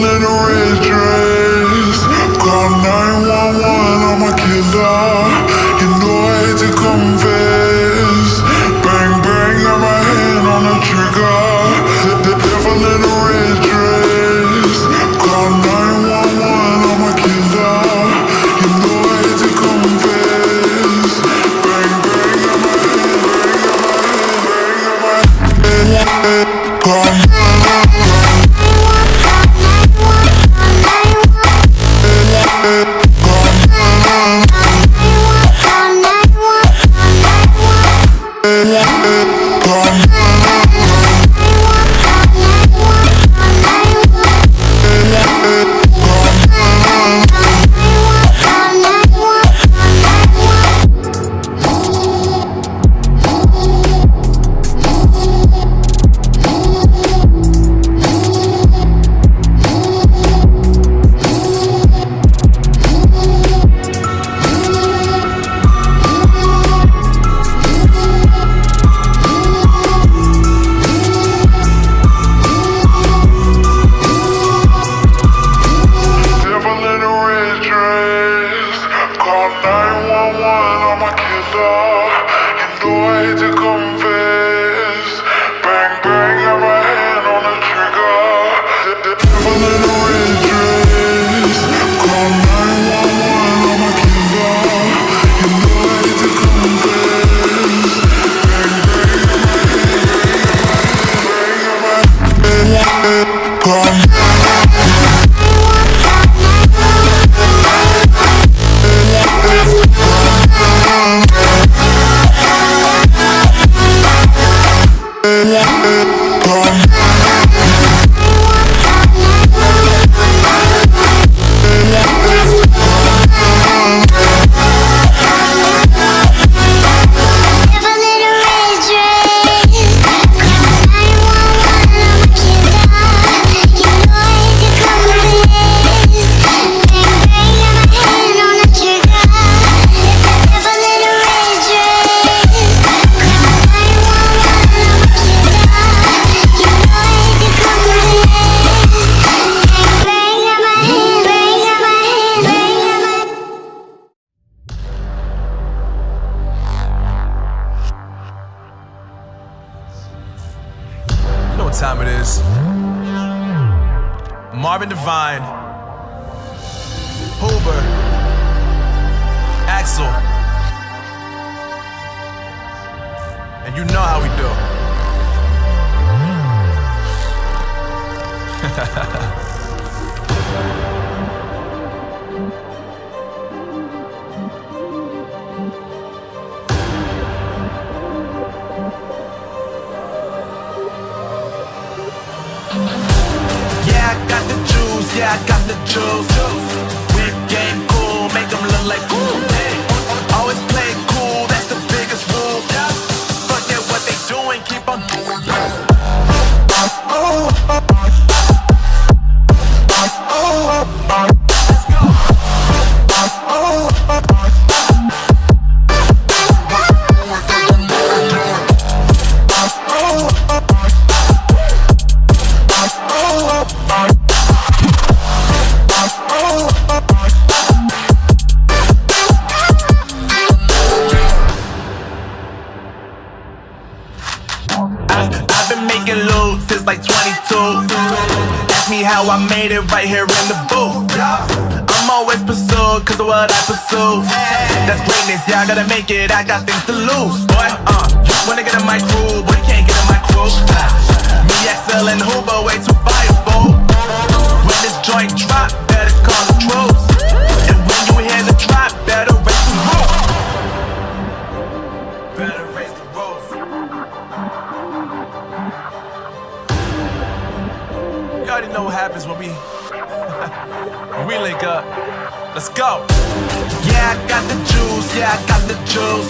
little red dress Call 911, I'm a killer. Time it is. Marvin Devine, Huber, Axel. And you know how we do. Whip game cool, make them look like cool. Always play cool, making loot since like 22. Ask me how I made it right here in the booth. I'm always pursued cause of what I pursue. That's greatness, yeah, I gotta make it, I got things to lose. Boy, uh, wanna get in my crew, but you can't get in my crew. Me, XL, and Huber, way too fireable. When this joint drop, better call the troops. And when you hear the drop, happens when we when we link up. Let's go. Yeah, I got the juice. Yeah, I got the juice.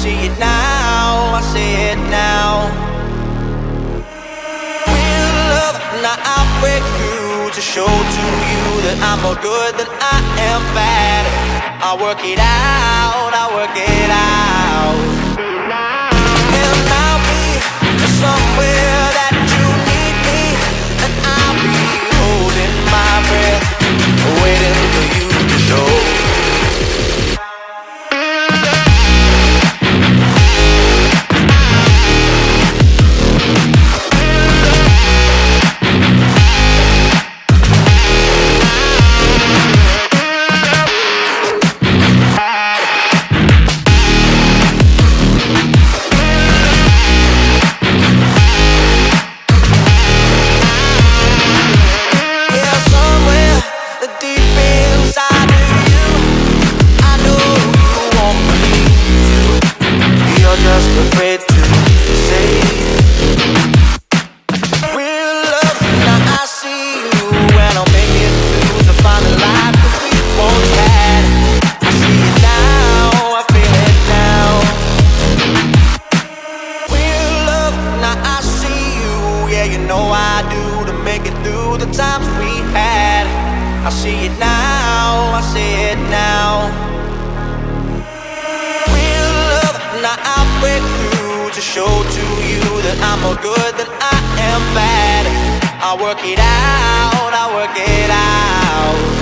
See it now, I see it now. Real love, now I'll break through to show to you that I'm more good than I am bad. I work it out, I work it out. Know I do to make it through the times we had. I see it now, I see it now. Real love, now I break through to show to you that I'm more good than I am bad. I work it out, I work it out.